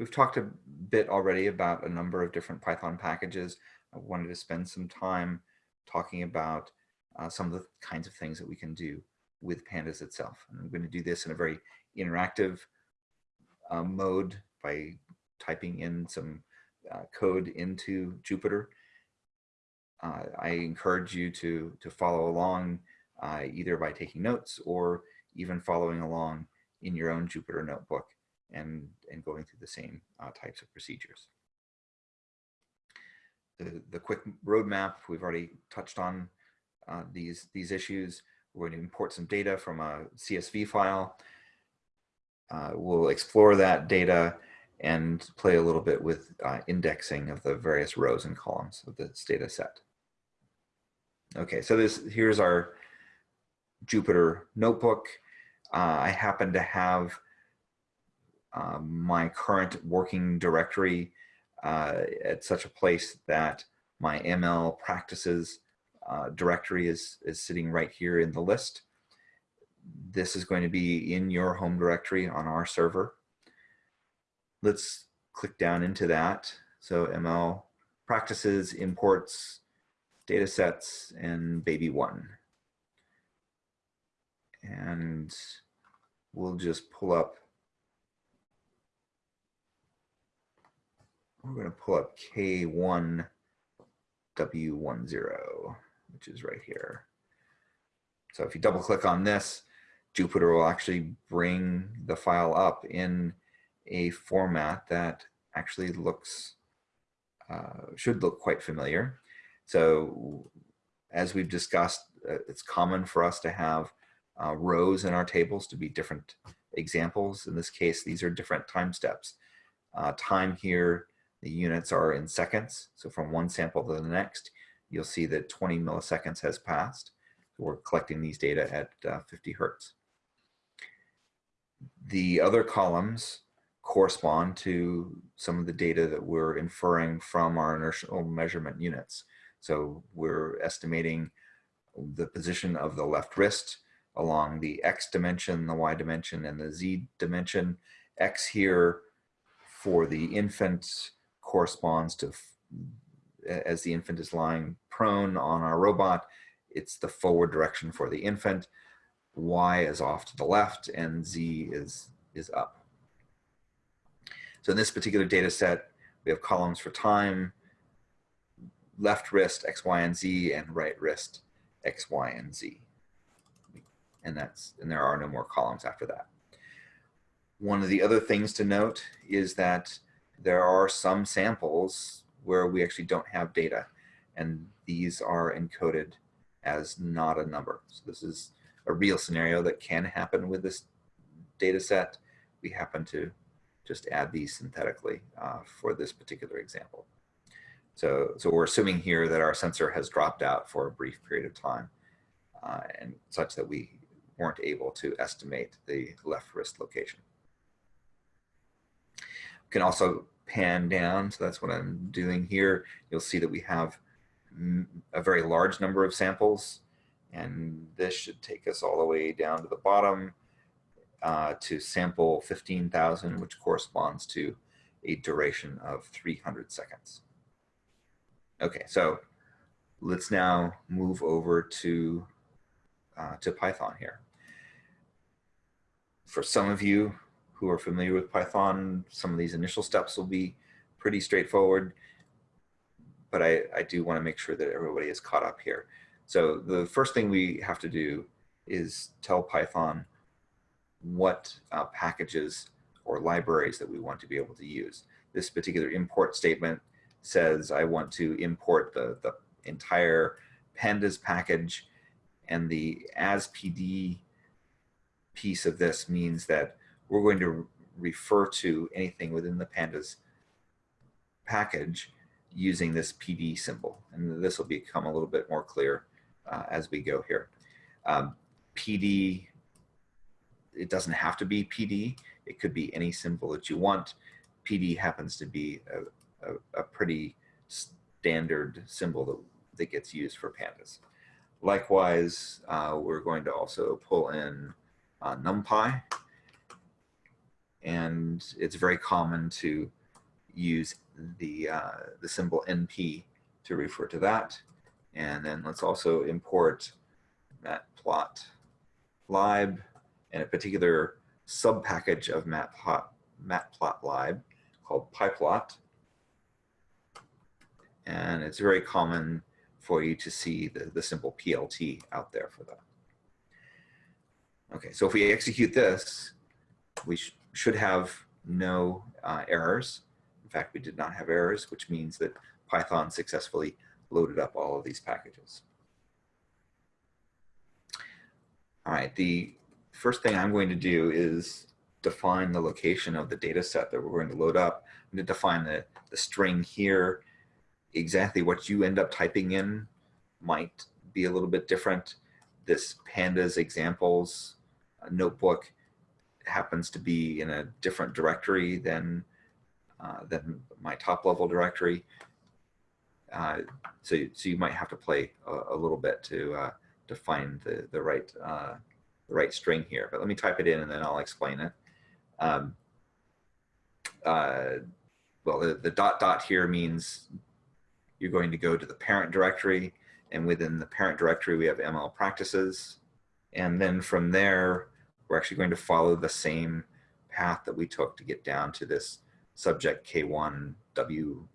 we've talked a bit already about a number of different Python packages. I wanted to spend some time talking about uh, some of the kinds of things that we can do with pandas itself. And I'm going to do this in a very interactive uh, mode by typing in some uh, code into Jupyter. Uh, I encourage you to, to follow along uh, either by taking notes or even following along in your own Jupyter notebook and, and going through the same uh, types of procedures. The, the quick roadmap, we've already touched on uh, these, these issues. We're going to import some data from a CSV file. Uh, we'll explore that data and play a little bit with uh, indexing of the various rows and columns of this data set. Okay, so this here's our Jupyter notebook. Uh, I happen to have uh, my current working directory uh, at such a place that my ML practices uh, directory is, is sitting right here in the list. This is going to be in your home directory on our server. Let's click down into that. So ML practices, imports, data sets, and baby one. And we'll just pull up, we're going to pull up K1W10, which is right here. So if you double click on this, Jupyter will actually bring the file up in a format that actually looks, uh, should look quite familiar. So as we've discussed, uh, it's common for us to have uh, rows in our tables to be different examples. In this case, these are different time steps. Uh, time here, the units are in seconds. So from one sample to the next, you'll see that 20 milliseconds has passed. So we're collecting these data at uh, 50 hertz. The other columns correspond to some of the data that we're inferring from our inertial measurement units. So we're estimating the position of the left wrist along the X dimension, the Y dimension, and the Z dimension. X here for the infant corresponds to, as the infant is lying prone on our robot, it's the forward direction for the infant. Y is off to the left and Z is, is up. So in this particular data set, we have columns for time, left wrist, X, Y, and Z, and right wrist, X, Y, and Z. And that's and there are no more columns after that. One of the other things to note is that there are some samples where we actually don't have data, and these are encoded as not a number. So this is a real scenario that can happen with this data set. We happen to just add these synthetically uh, for this particular example. So, so we're assuming here that our sensor has dropped out for a brief period of time uh, and such that we weren't able to estimate the left wrist location. Can also pan down, so that's what I'm doing here. You'll see that we have a very large number of samples and this should take us all the way down to the bottom uh, to sample 15,000, which corresponds to a duration of 300 seconds. Okay, so let's now move over to, uh, to Python here. For some of you who are familiar with Python, some of these initial steps will be pretty straightforward, but I, I do want to make sure that everybody is caught up here. So the first thing we have to do is tell Python what uh, packages or libraries that we want to be able to use. This particular import statement says I want to import the, the entire pandas package and the as PD piece of this means that we're going to refer to anything within the pandas package using this PD symbol. And this will become a little bit more clear uh, as we go here. Um, PD, it doesn't have to be PD. It could be any symbol that you want. PD happens to be a, a, a pretty standard symbol that, that gets used for pandas. Likewise, uh, we're going to also pull in uh, NumPy. And it's very common to use the, uh, the symbol NP to refer to that. And then let's also import matplotlib and a particular subpackage of matplot, matplotlib called pyplot. And it's very common for you to see the, the simple PLT out there for that. Okay, so if we execute this, we should have no uh, errors. In fact, we did not have errors, which means that Python successfully loaded up all of these packages. All right, the first thing I'm going to do is define the location of the data set that we're going to load up. I'm going to define the, the string here. Exactly what you end up typing in might be a little bit different. This pandas examples notebook happens to be in a different directory than uh, than my top level directory. Uh, so, so you might have to play a, a little bit to uh, to find the the right uh, the right string here. But let me type it in and then I'll explain it. Um, uh, well, the, the dot dot here means you're going to go to the parent directory, and within the parent directory we have ML practices, and then from there we're actually going to follow the same path that we took to get down to this subject K1 W10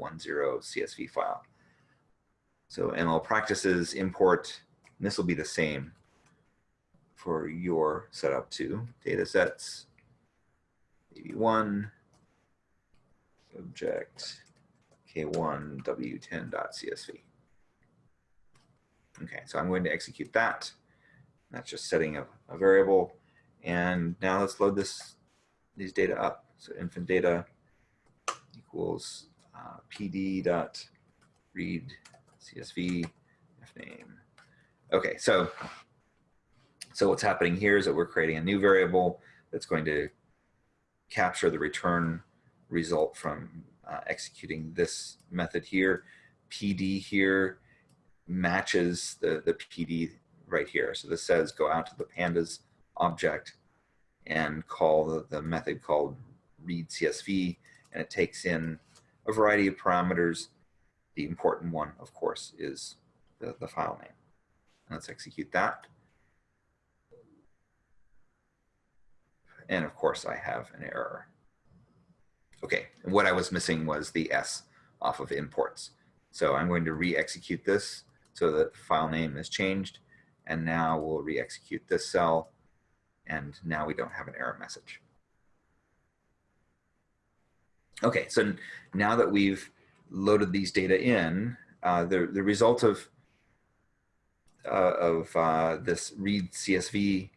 CSV file. So ML practices import, this will be the same for your setup too. Data sets, AB1, subject K1 W10.csv. Okay, so I'm going to execute that. That's just setting a, a variable. And now let's load this these data up. So infant data equals uh, pd dot read csv name. Okay, so so what's happening here is that we're creating a new variable that's going to capture the return result from uh, executing this method here. PD here matches the, the PD right here. So this says go out to the pandas object and call the, the method called read CSV, and it takes in a variety of parameters. The important one, of course, is the, the file name. Let's execute that. And of course, I have an error. Okay, and what I was missing was the S off of imports. So I'm going to re-execute this so that the file name is changed. And now we'll re-execute this cell and now we don't have an error message. Okay, so now that we've loaded these data in, uh, the, the result of, uh, of uh, this read CSV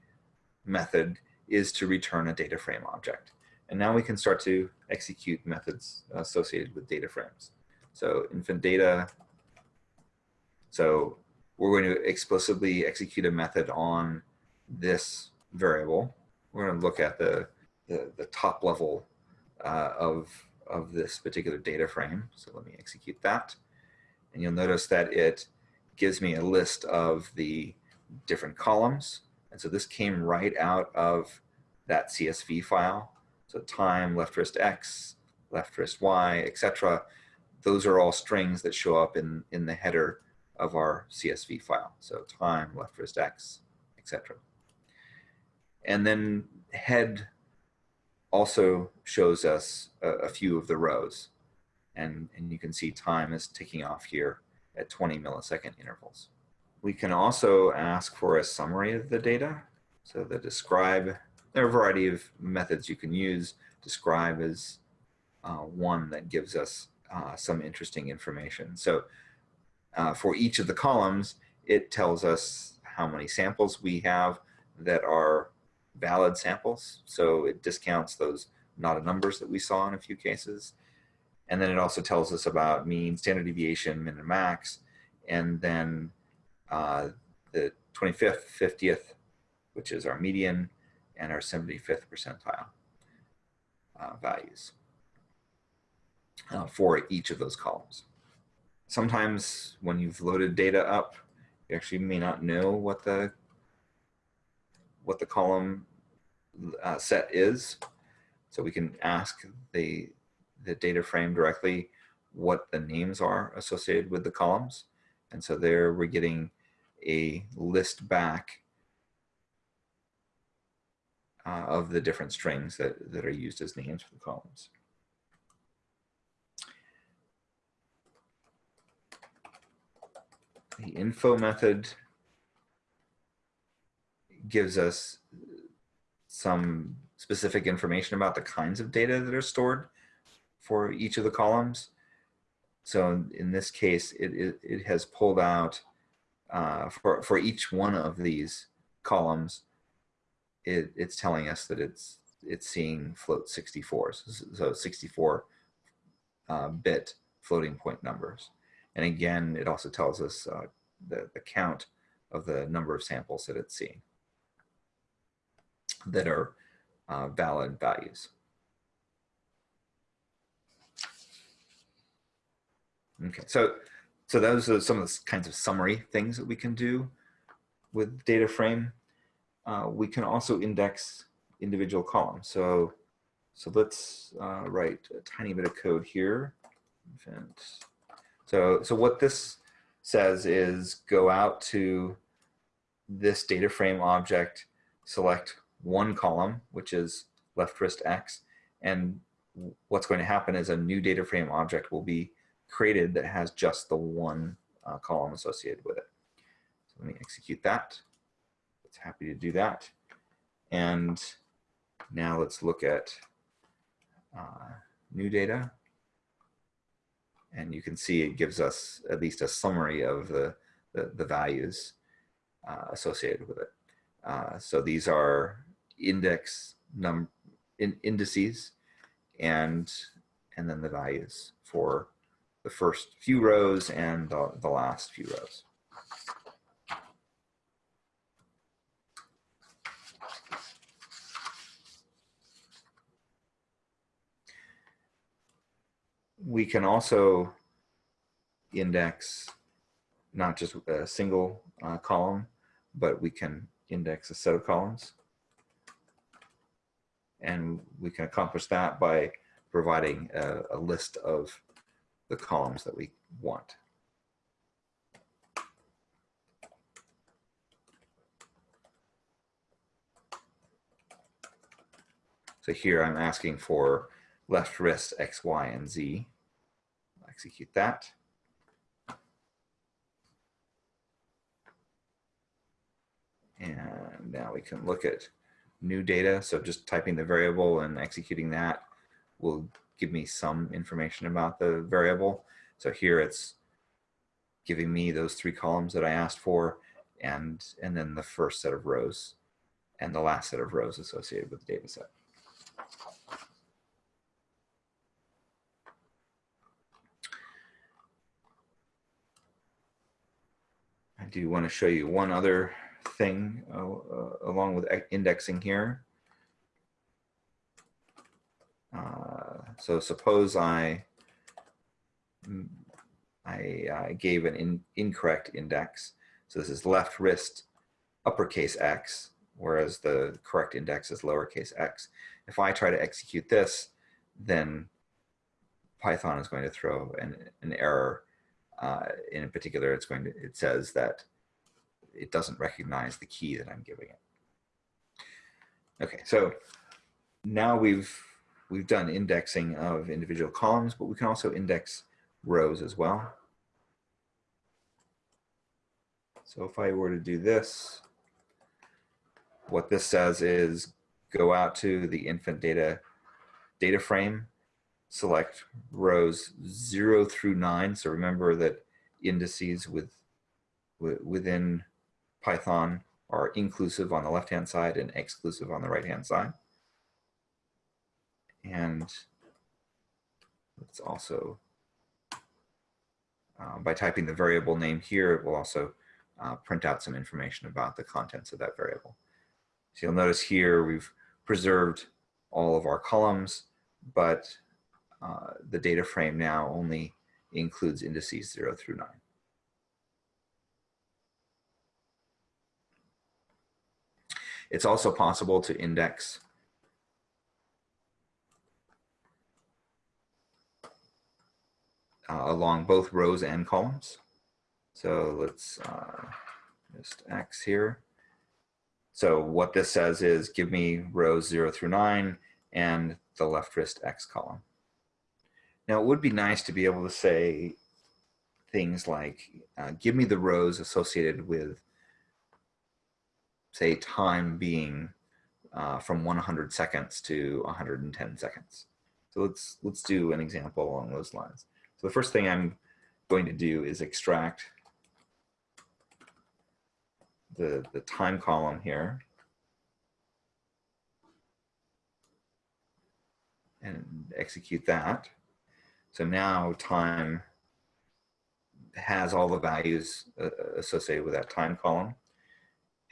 method is to return a data frame object. And now we can start to execute methods associated with data frames. So infant data, so we're going to explicitly execute a method on this variable. We're going to look at the, the, the top level uh, of, of this particular data frame. So let me execute that. And you'll notice that it gives me a list of the different columns. And so this came right out of that CSV file. So time, left wrist X, left wrist Y, etc. Those are all strings that show up in, in the header of our CSV file. So time, left wrist X, etc. And then head also shows us a, a, few of the rows. And, and you can see time is ticking off here at 20 millisecond intervals. We can also ask for a summary of the data. So the describe, there are a variety of methods you can use. Describe is uh, one that gives us uh, some interesting information. So uh, for each of the columns, it tells us how many samples we have that are valid samples. So it discounts those not a numbers that we saw in a few cases. And then it also tells us about mean, standard deviation, min and max, and then uh, the 25th, 50th, which is our median, and our 75th percentile uh, values uh, for each of those columns. Sometimes when you've loaded data up, you actually may not know what the what the column uh, set is. So we can ask the, the data frame directly what the names are associated with the columns. And so there we're getting a list back uh, of the different strings that, that are used as names for the columns. The info method gives us some specific information about the kinds of data that are stored for each of the columns. So in this case, it, it, it has pulled out uh, for, for each one of these columns, it, it's telling us that it's it's seeing float 64, so 64 uh, bit floating point numbers. And again, it also tells us uh, the, the count of the number of samples that it's seeing that are uh, valid values. Okay, so so those are some of the kinds of summary things that we can do with data frame. Uh, we can also index individual columns. So so let's uh, write a tiny bit of code here. So so what this says is go out to this data frame object, select one column, which is left wrist X. And what's going to happen is a new data frame object will be created that has just the one uh, column associated with it. So let me execute that. It's happy to do that. And now let's look at uh, new data. And you can see it gives us at least a summary of the, the, the values uh, associated with it. Uh, so these are index num in indices and and then the values for the first few rows and the, the last few rows. We can also index not just a single uh, column, but we can index a set of columns. And we can accomplish that by providing a, a list of the columns that we want. So here I'm asking for left wrist X, Y, and Z. I'll execute that. And now we can look at new data. So just typing the variable and executing that will give me some information about the variable. So here it's giving me those three columns that I asked for and, and then the first set of rows and the last set of rows associated with the data set. I do want to show you one other thing uh, uh, along with indexing here. Uh, so suppose I, mm, I, I gave an in, incorrect index. So this is left wrist uppercase x, whereas the correct index is lowercase x. If I try to execute this, then Python is going to throw an, an error. Uh, in particular, it's going to, it says that it doesn't recognize the key that I'm giving it. Okay, so now we've we've done indexing of individual columns, but we can also index rows as well. So if I were to do this, what this says is go out to the infant data data frame, select rows zero through nine. So remember that indices with within Python are inclusive on the left-hand side and exclusive on the right-hand side. And it's also, uh, by typing the variable name here, it will also uh, print out some information about the contents of that variable. So you'll notice here we've preserved all of our columns, but uh, the data frame now only includes indices 0 through 9. It's also possible to index uh, along both rows and columns. So let's uh, just X here. So what this says is give me rows 0 through 9 and the left wrist X column. Now it would be nice to be able to say things like uh, give me the rows associated with say, time being uh, from 100 seconds to 110 seconds. So let's let's do an example along those lines. So the first thing I'm going to do is extract the, the time column here. And execute that. So now time has all the values uh, associated with that time column.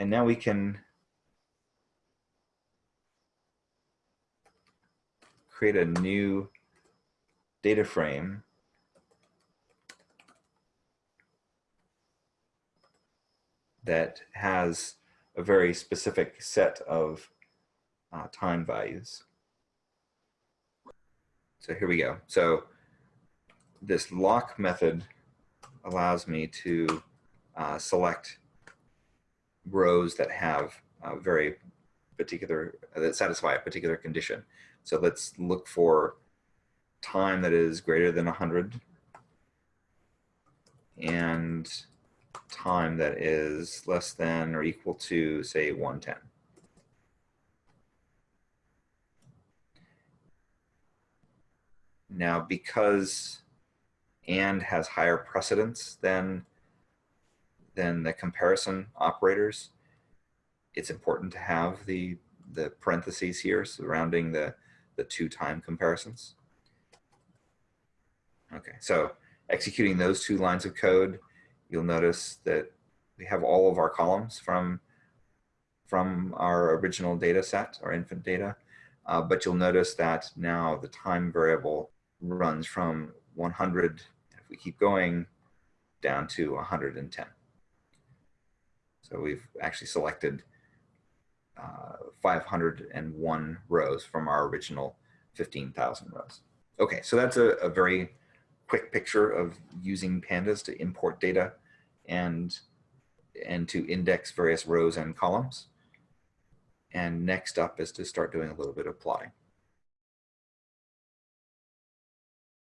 And now we can create a new data frame that has a very specific set of uh, time values. So here we go. So this loc method allows me to uh, select rows that have a very particular, that satisfy a particular condition. So let's look for time that is greater than 100 and time that is less than or equal to, say, 110. Now, because and has higher precedence than, than the comparison operators, it's important to have the, the parentheses here surrounding the, the two time comparisons. Okay, so executing those two lines of code, you'll notice that we have all of our columns from, from our original data set, our infant data, uh, but you'll notice that now the time variable runs from 100, if we keep going, down to 110. So we've actually selected uh, 501 rows from our original 15,000 rows. Okay, so that's a, a very quick picture of using pandas to import data and, and to index various rows and columns. And next up is to start doing a little bit of plotting.